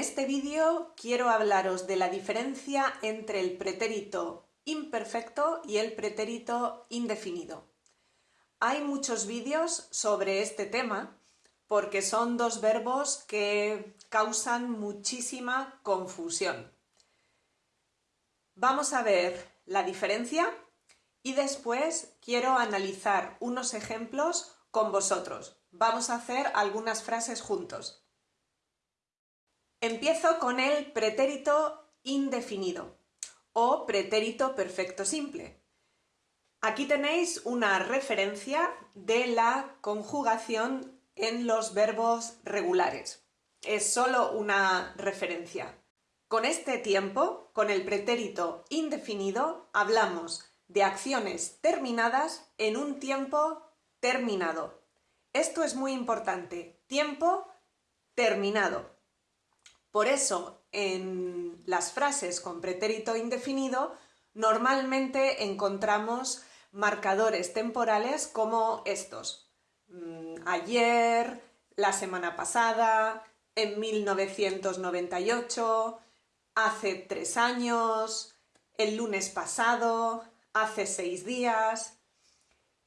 este vídeo quiero hablaros de la diferencia entre el pretérito imperfecto y el pretérito indefinido. Hay muchos vídeos sobre este tema porque son dos verbos que causan muchísima confusión. Vamos a ver la diferencia y después quiero analizar unos ejemplos con vosotros. Vamos a hacer algunas frases juntos. Empiezo con el pretérito indefinido o pretérito perfecto simple. Aquí tenéis una referencia de la conjugación en los verbos regulares. Es solo una referencia. Con este tiempo, con el pretérito indefinido, hablamos de acciones terminadas en un tiempo terminado. Esto es muy importante. Tiempo terminado. Por eso, en las frases con pretérito indefinido, normalmente encontramos marcadores temporales como estos. Mm, ayer, la semana pasada, en 1998, hace tres años, el lunes pasado, hace seis días.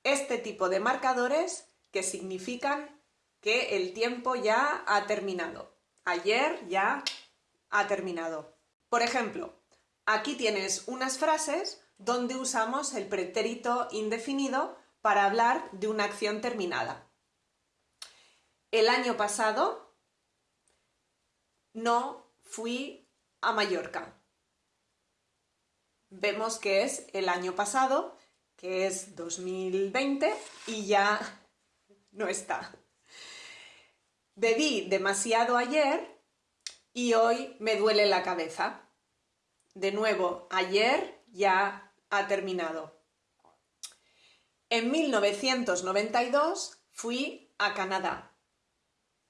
Este tipo de marcadores que significan que el tiempo ya ha terminado ayer ya ha terminado. Por ejemplo, aquí tienes unas frases donde usamos el pretérito indefinido para hablar de una acción terminada. El año pasado no fui a Mallorca. Vemos que es el año pasado, que es 2020, y ya no está. Bebí demasiado ayer y hoy me duele la cabeza. De nuevo, ayer ya ha terminado. En 1992 fui a Canadá.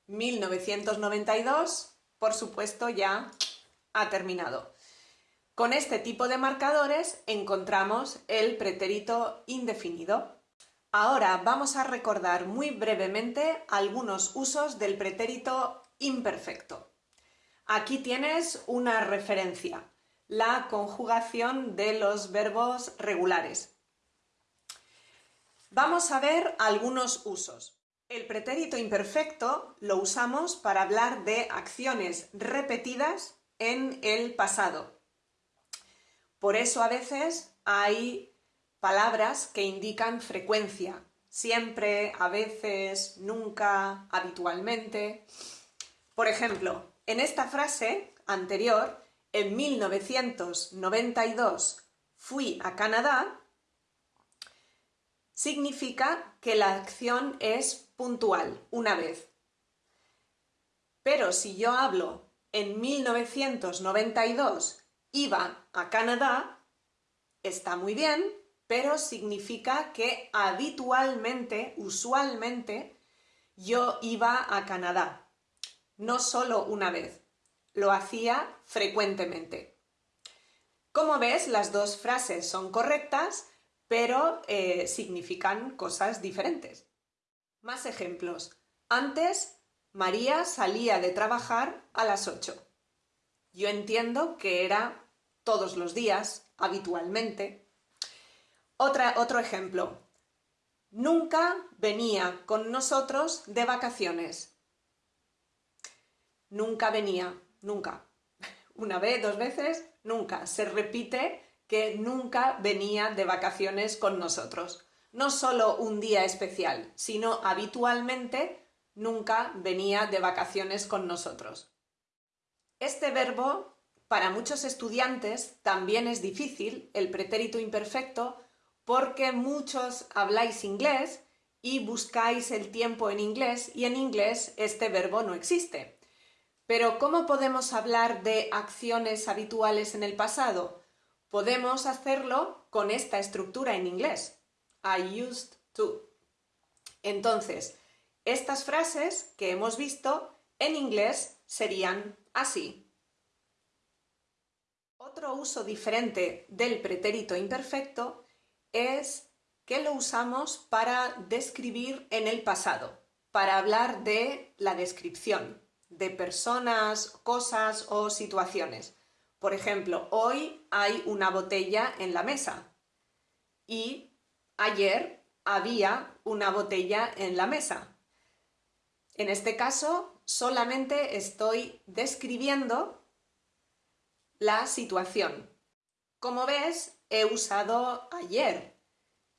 1992, por supuesto, ya ha terminado. Con este tipo de marcadores encontramos el pretérito indefinido. Ahora vamos a recordar muy brevemente algunos usos del pretérito imperfecto. Aquí tienes una referencia, la conjugación de los verbos regulares. Vamos a ver algunos usos. El pretérito imperfecto lo usamos para hablar de acciones repetidas en el pasado. Por eso a veces hay palabras que indican frecuencia, siempre, a veces, nunca, habitualmente. Por ejemplo, en esta frase anterior, en 1992 fui a Canadá, significa que la acción es puntual, una vez. Pero si yo hablo en 1992 iba a Canadá, está muy bien, pero significa que habitualmente, usualmente, yo iba a Canadá. No solo una vez, lo hacía frecuentemente. Como ves, las dos frases son correctas, pero eh, significan cosas diferentes. Más ejemplos. Antes, María salía de trabajar a las 8. Yo entiendo que era todos los días, habitualmente, otro ejemplo. Nunca venía con nosotros de vacaciones. Nunca venía, nunca. Una vez, dos veces, nunca. Se repite que nunca venía de vacaciones con nosotros. No solo un día especial, sino habitualmente nunca venía de vacaciones con nosotros. Este verbo, para muchos estudiantes, también es difícil, el pretérito imperfecto, porque muchos habláis inglés y buscáis el tiempo en inglés y en inglés este verbo no existe. Pero ¿cómo podemos hablar de acciones habituales en el pasado? Podemos hacerlo con esta estructura en inglés. I used to. Entonces, estas frases que hemos visto en inglés serían así. Otro uso diferente del pretérito imperfecto es que lo usamos para describir en el pasado, para hablar de la descripción, de personas, cosas o situaciones. Por ejemplo, hoy hay una botella en la mesa y ayer había una botella en la mesa. En este caso, solamente estoy describiendo la situación. Como ves, he usado ayer.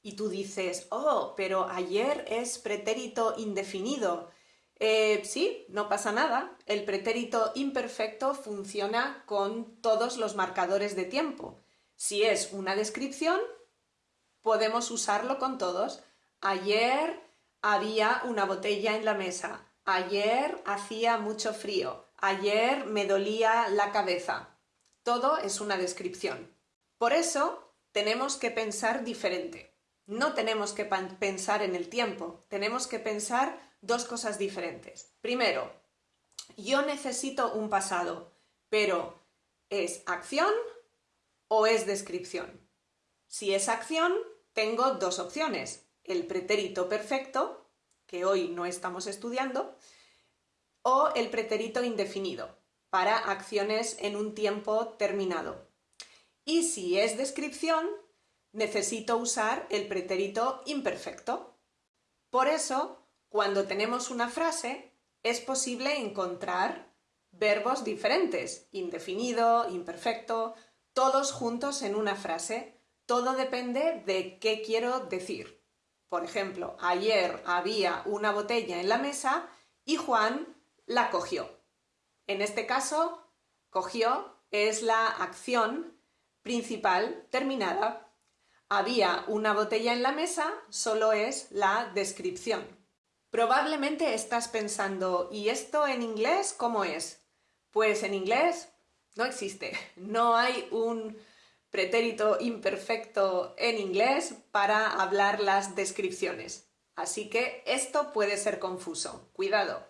Y tú dices, oh, pero ayer es pretérito indefinido. Eh, sí, no pasa nada. El pretérito imperfecto funciona con todos los marcadores de tiempo. Si es una descripción, podemos usarlo con todos. Ayer había una botella en la mesa. Ayer hacía mucho frío. Ayer me dolía la cabeza. Todo es una descripción. Por eso tenemos que pensar diferente. No tenemos que pensar en el tiempo, tenemos que pensar dos cosas diferentes. Primero, yo necesito un pasado, pero ¿es acción o es descripción? Si es acción, tengo dos opciones. El pretérito perfecto, que hoy no estamos estudiando, o el pretérito indefinido, para acciones en un tiempo terminado. Y si es descripción, necesito usar el pretérito imperfecto. Por eso, cuando tenemos una frase, es posible encontrar verbos diferentes, indefinido, imperfecto, todos juntos en una frase. Todo depende de qué quiero decir. Por ejemplo, ayer había una botella en la mesa y Juan la cogió. En este caso, cogió es la acción principal terminada. Había una botella en la mesa, solo es la descripción. Probablemente estás pensando, ¿y esto en inglés cómo es? Pues en inglés no existe, no hay un pretérito imperfecto en inglés para hablar las descripciones. Así que esto puede ser confuso, cuidado.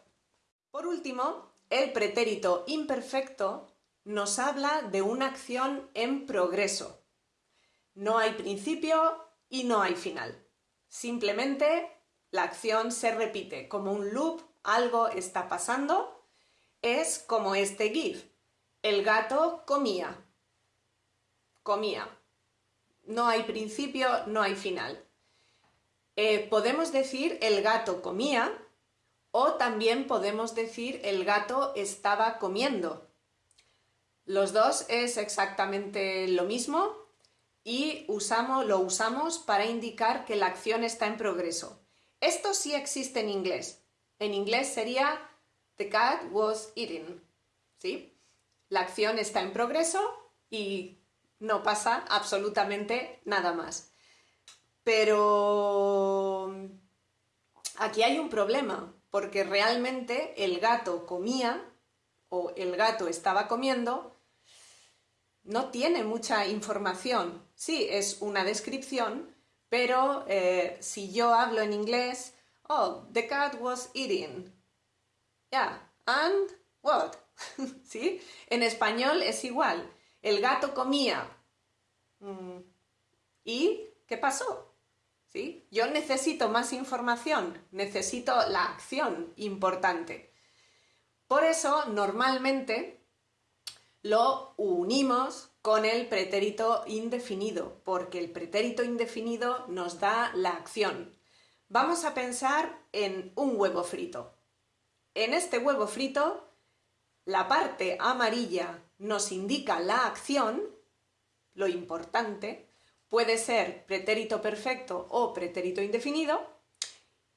Por último, el pretérito imperfecto nos habla de una acción en progreso. No hay principio y no hay final. Simplemente la acción se repite como un loop, algo está pasando. Es como este GIF. El gato comía. Comía. No hay principio, no hay final. Eh, podemos decir el gato comía o también podemos decir el gato estaba comiendo. Los dos es exactamente lo mismo y usamos, lo usamos para indicar que la acción está en progreso. Esto sí existe en inglés. En inglés sería The cat was eating. ¿Sí? La acción está en progreso y no pasa absolutamente nada más. Pero aquí hay un problema, porque realmente el gato comía o el gato estaba comiendo no tiene mucha información. Sí, es una descripción, pero eh, si yo hablo en inglés, oh, the cat was eating. Yeah, and what? ¿Sí? En español es igual. El gato comía. Mm, ¿Y qué pasó? ¿Sí? Yo necesito más información, necesito la acción importante. Por eso, normalmente, lo unimos con el pretérito indefinido, porque el pretérito indefinido nos da la acción. Vamos a pensar en un huevo frito. En este huevo frito, la parte amarilla nos indica la acción, lo importante, puede ser pretérito perfecto o pretérito indefinido,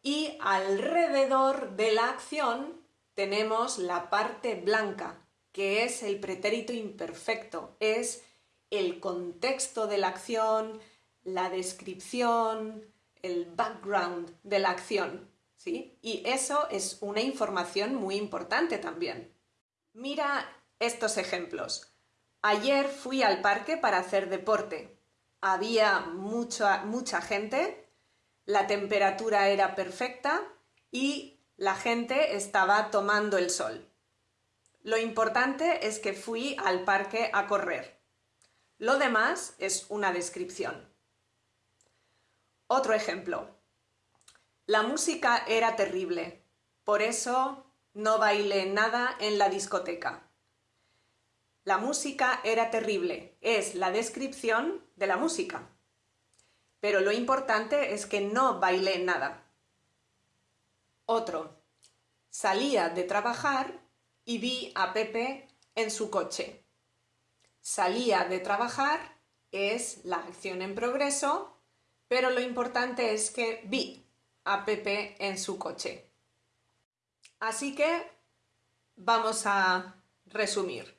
y alrededor de la acción tenemos la parte blanca, que es el pretérito imperfecto, es el contexto de la acción, la descripción, el background de la acción, ¿sí? Y eso es una información muy importante también. Mira estos ejemplos. Ayer fui al parque para hacer deporte. Había mucha, mucha gente, la temperatura era perfecta y la gente estaba tomando el sol. Lo importante es que fui al parque a correr. Lo demás es una descripción. Otro ejemplo. La música era terrible, por eso no bailé nada en la discoteca. La música era terrible. Es la descripción de la música. Pero lo importante es que no bailé nada. Otro. Salía de trabajar y vi a Pepe en su coche. Salía de trabajar es la acción en progreso, pero lo importante es que vi a Pepe en su coche. Así que vamos a resumir.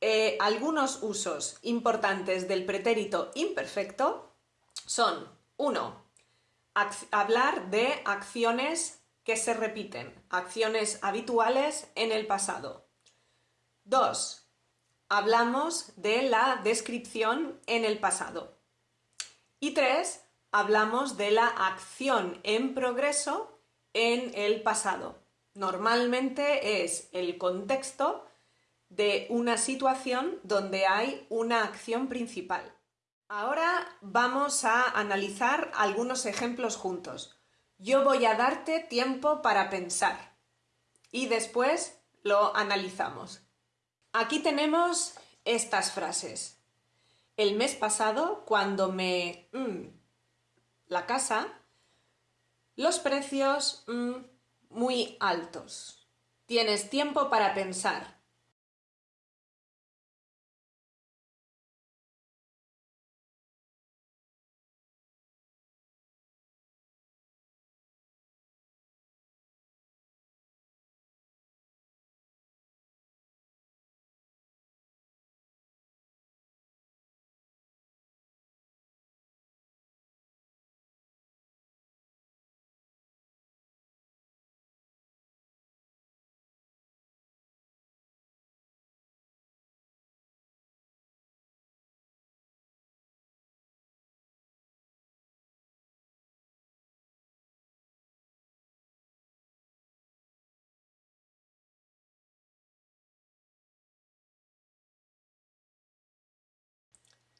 Eh, algunos usos importantes del pretérito imperfecto son 1. Hablar de acciones que se repiten, acciones habituales en el pasado. 2. Hablamos de la descripción en el pasado. Y 3. Hablamos de la acción en progreso en el pasado. Normalmente es el contexto de una situación donde hay una acción principal. Ahora vamos a analizar algunos ejemplos juntos. Yo voy a darte tiempo para pensar y después lo analizamos. Aquí tenemos estas frases. El mes pasado, cuando me... Mm, la casa, los precios... Mm, muy altos. Tienes tiempo para pensar.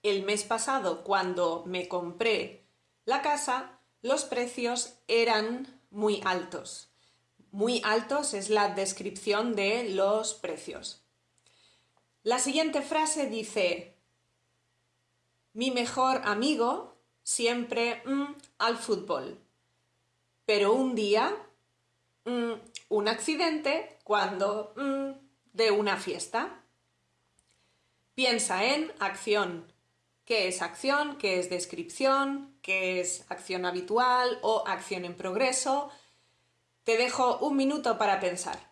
El mes pasado, cuando me compré la casa, los precios eran muy altos. Muy altos es la descripción de los precios. La siguiente frase dice, mi mejor amigo siempre mm, al fútbol, pero un día mm, un accidente cuando mm, de una fiesta. Piensa en acción qué es acción, qué es descripción, qué es acción habitual o acción en progreso. Te dejo un minuto para pensar.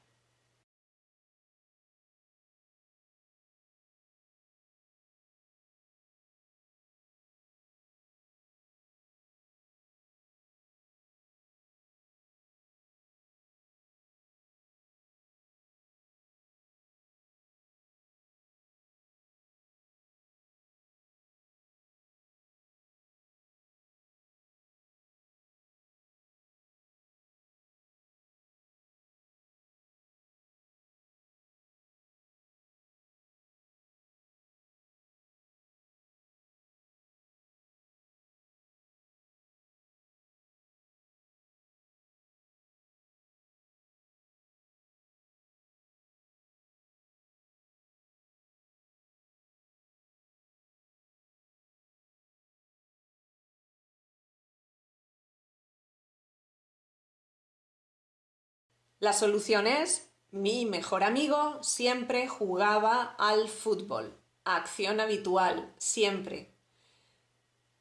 La solución es, mi mejor amigo siempre jugaba al fútbol. Acción habitual, siempre.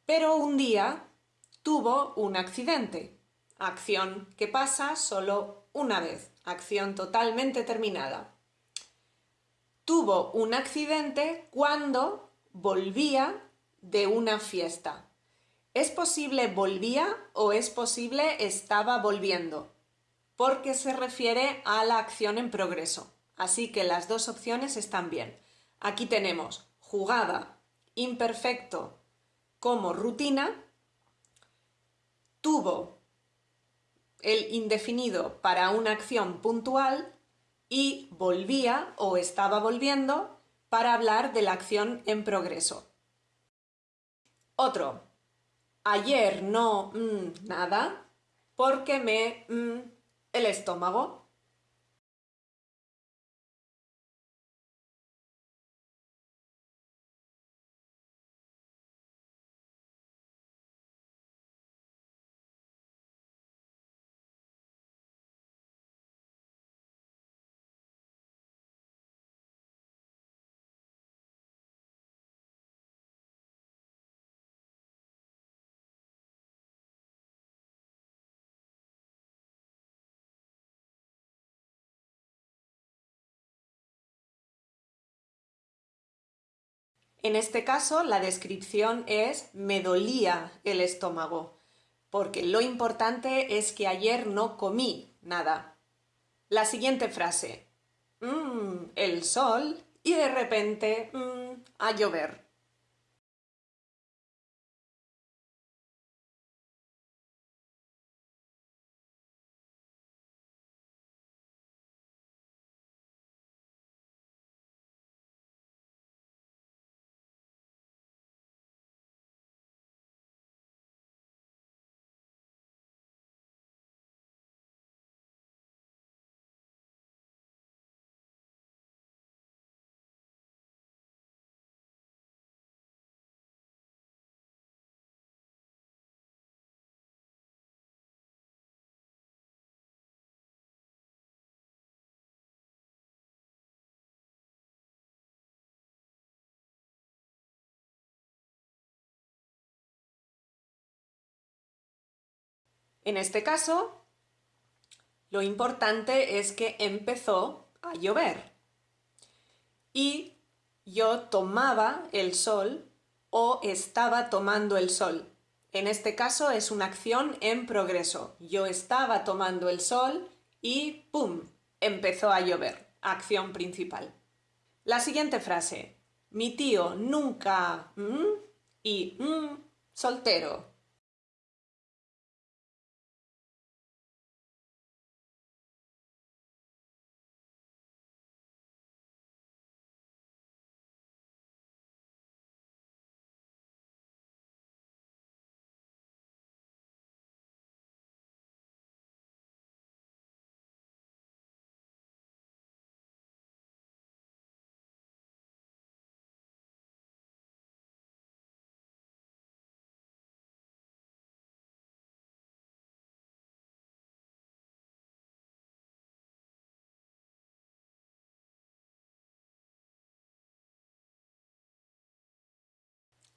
Pero un día tuvo un accidente. Acción que pasa solo una vez. Acción totalmente terminada. Tuvo un accidente cuando volvía de una fiesta. ¿Es posible volvía o es posible estaba volviendo? Porque se refiere a la acción en progreso. Así que las dos opciones están bien. Aquí tenemos jugada, imperfecto como rutina, tuvo el indefinido para una acción puntual y volvía o estaba volviendo para hablar de la acción en progreso. Otro. Ayer no mm, nada porque me mm, el estómago En este caso, la descripción es me dolía el estómago, porque lo importante es que ayer no comí nada. La siguiente frase. Mmm, el sol y de repente mmm, a llover. En este caso, lo importante es que empezó a llover y yo tomaba el sol o estaba tomando el sol. En este caso es una acción en progreso. Yo estaba tomando el sol y ¡pum! empezó a llover. Acción principal. La siguiente frase. Mi tío nunca... y soltero.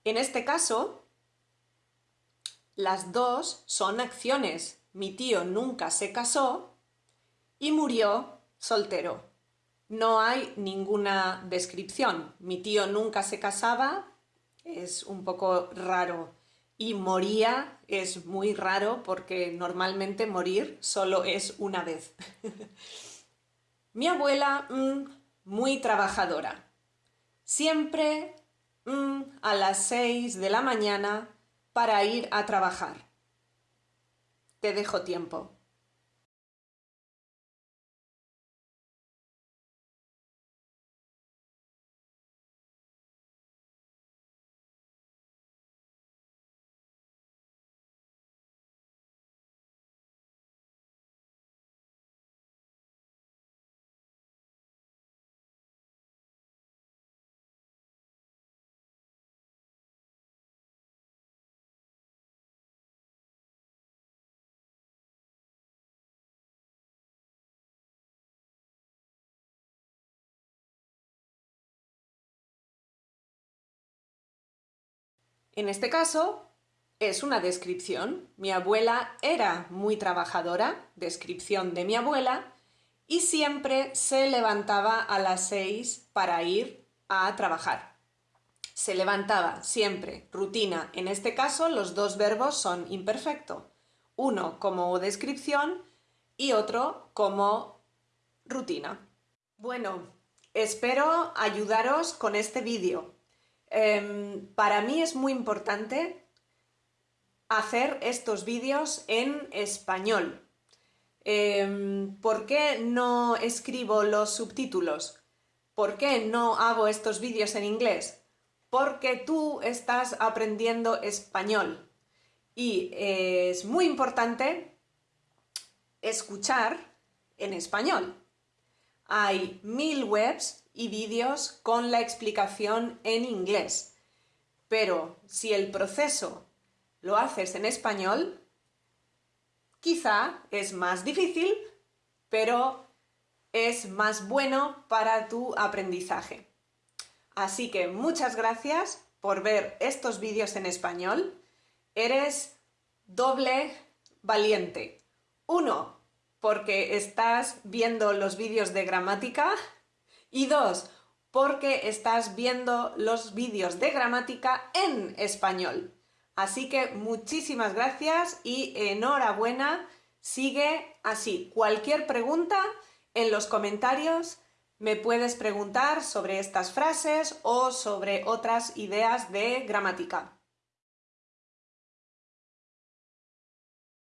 En este caso, las dos son acciones. Mi tío nunca se casó y murió soltero. No hay ninguna descripción. Mi tío nunca se casaba, es un poco raro. Y moría es muy raro porque normalmente morir solo es una vez. Mi abuela, mm, muy trabajadora. Siempre a las 6 de la mañana para ir a trabajar. Te dejo tiempo. En este caso, es una descripción. Mi abuela era muy trabajadora, descripción de mi abuela, y siempre se levantaba a las seis para ir a trabajar. Se levantaba siempre, rutina. En este caso, los dos verbos son imperfecto. Uno como descripción y otro como rutina. Bueno, espero ayudaros con este vídeo. Em, para mí es muy importante hacer estos vídeos en español. Em, ¿Por qué no escribo los subtítulos? ¿Por qué no hago estos vídeos en inglés? Porque tú estás aprendiendo español y es muy importante escuchar en español. Hay mil webs y vídeos con la explicación en inglés. Pero si el proceso lo haces en español, quizá es más difícil, pero es más bueno para tu aprendizaje. Así que muchas gracias por ver estos vídeos en español. Eres doble valiente. Uno, porque estás viendo los vídeos de gramática y dos, porque estás viendo los vídeos de gramática en español. Así que muchísimas gracias y enhorabuena. Sigue así. Cualquier pregunta en los comentarios me puedes preguntar sobre estas frases o sobre otras ideas de gramática.